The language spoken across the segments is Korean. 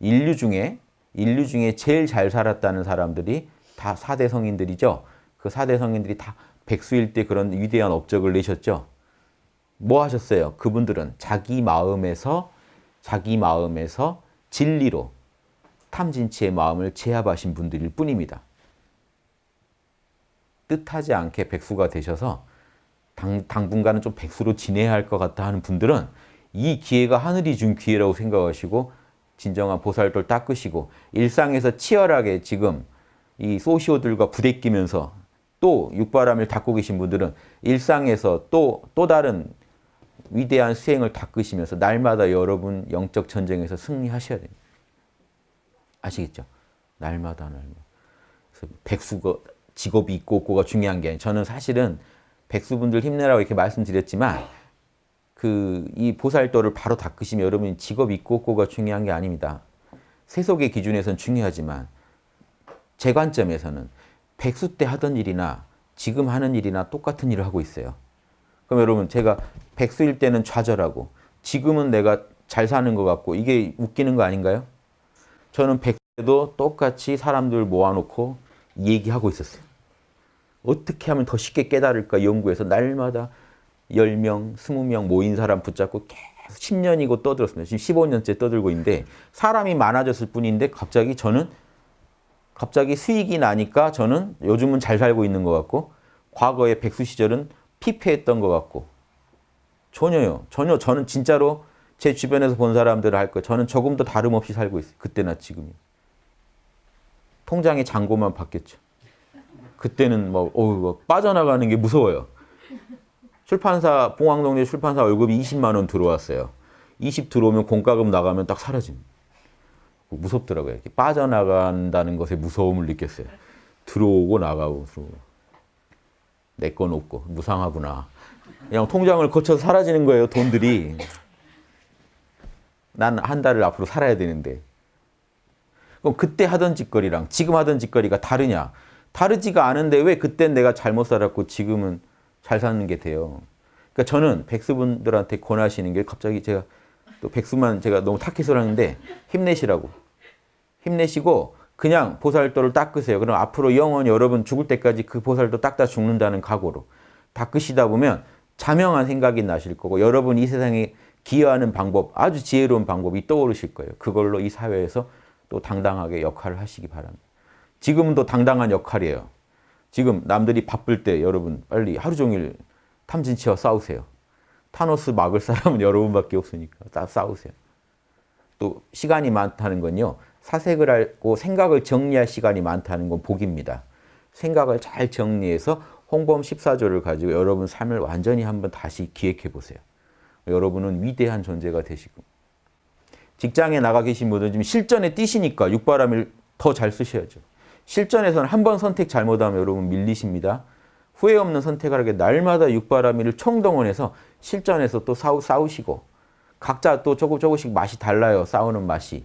인류 중에 인류 중에 제일 잘 살았다는 사람들이 다 4대 성인들이죠. 그 4대 성인들이 다 백수일 때 그런 위대한 업적을 내셨죠. 뭐 하셨어요? 그분들은 자기 마음에서 자기 마음에서 진리로 탐진치의 마음을 제압하신 분들일 뿐입니다. 뜻하지 않게 백수가 되셔서 당, 당분간은 좀 백수로 지내야 할 것 같다 하는 분들은 이 기회가 하늘이 준 기회라고 생각하시고 진정한 보살도를 닦으시고 일상에서 치열하게 지금 이 소시오들과 부대끼면서 또 육바람을 닦고 계신 분들은 일상에서 또, 또 다른 위대한 수행을 닦으시면서 날마다 여러분 영적 전쟁에서 승리하셔야 됩니다. 아시겠죠? 날마다 날마다. 그래서 백수가 직업이 있고 없고가 중요한 게 아니에요. 저는 사실은 백수분들 힘내라고 이렇게 말씀드렸지만 그 이 보살도를 바로 닦으시면 여러분이 직업 있고 없고가 중요한 게 아닙니다. 세속의 기준에서는 중요하지만 제 관점에서는 백수 때 하던 일이나 지금 하는 일이나 똑같은 일을 하고 있어요. 그럼 여러분 제가 백수일 때는 좌절하고 지금은 내가 잘 사는 것 같고 이게 웃기는 거 아닌가요? 저는 백수 때도 똑같이 사람들 모아놓고 얘기하고 있었어요. 어떻게 하면 더 쉽게 깨달을까 연구해서 날마다 10명, 20명 모인 사람 붙잡고 계속 10년이고 떠들었습니다. 지금 15년째 떠들고 있는데 사람이 많아졌을 뿐인데 갑자기 저는 갑자기 수익이 나니까 저는 요즘은 잘 살고 있는 것 같고 과거의 백수 시절은 피폐했던 것 같고 전혀요. 전혀 저는 진짜로 제 주변에서 본 사람들을 할거 저는 조금도 다름없이 살고 있어요. 그때나 지금이. 통장의 잔고만 바뀌었죠. 그때는 뭐, 어우, 뭐 빠져나가는 게 무서워요. 출판사, 봉황동네 출판사 월급이 20만 원 들어왔어요. 20 들어오면 공과금 나가면 딱 사라집니다. 무섭더라고요. 이렇게 빠져나간다는 것에 무서움을 느꼈어요. 들어오고 나가고 들어오고. 내 건 없고 무상하구나. 그냥 통장을 거쳐서 사라지는 거예요. 돈들이. 난 한 달을 앞으로 살아야 되는데. 그럼 그때 하던 짓거리랑 지금 하던 짓거리가 다르냐? 다르지가 않은데 왜 그땐 내가 잘못 살았고 지금은 잘 사는 게 돼요. 그러니까 저는 백수분들한테 권하시는 게 갑자기 제가 또 백수만 제가 너무 탁해서 하는데 힘내시라고. 힘내시고 그냥 보살도를 닦으세요. 그럼 앞으로 영원히 여러분 죽을 때까지 그 보살도 닦다 죽는다는 각오로 닦으시다 보면 자명한 생각이 나실 거고 여러분 이 세상에 기여하는 방법, 아주 지혜로운 방법이 떠오르실 거예요. 그걸로 이 사회에서 또 당당하게 역할을 하시기 바랍니다. 지금은 또 당당한 역할이에요. 지금 남들이 바쁠 때 여러분 빨리 하루 종일 탐진치와 싸우세요. 타노스 막을 사람은 여러분밖에 없으니까 싸우세요. 또 시간이 많다는 건요. 사색을 하고 생각을 정리할 시간이 많다는 건 복입니다. 생각을 잘 정리해서 홍범 14조를 가지고 여러분 삶을 완전히 한번 다시 기획해 보세요. 여러분은 위대한 존재가 되시고 직장에 나가 계신 분들은 지금 실전에 뛰시니까 육바람을 더 잘 쓰셔야죠. 실전에서는 한 번 선택 잘못하면 여러분 밀리십니다. 후회 없는 선택을 하게 날마다 육바라미를 총동원해서 실전에서 또 싸우, 싸우시고 각자 또 조금 조금씩 맛이 달라요. 싸우는 맛이.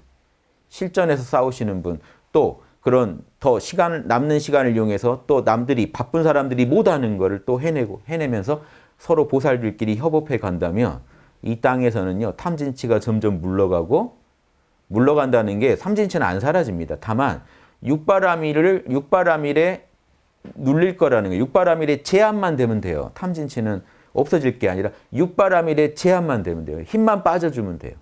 실전에서 싸우시는 분, 또 그런 더 시간을 남는 시간을 이용해서 또 남들이 바쁜 사람들이 못하는 거를 또 해내고 해내면서 서로 보살들끼리 협업해 간다면 이 땅에서는요 탐진치가 점점 물러가고 물러간다는 게 삼진치는 안 사라집니다. 다만 육바라밀을 육바라밀에 눌릴 거라는 거예요. 육바라밀에 제한만 되면 돼요. 탐진치는 없어질 게 아니라 육바라밀에 제한만 되면 돼요. 힘만 빠져주면 돼요.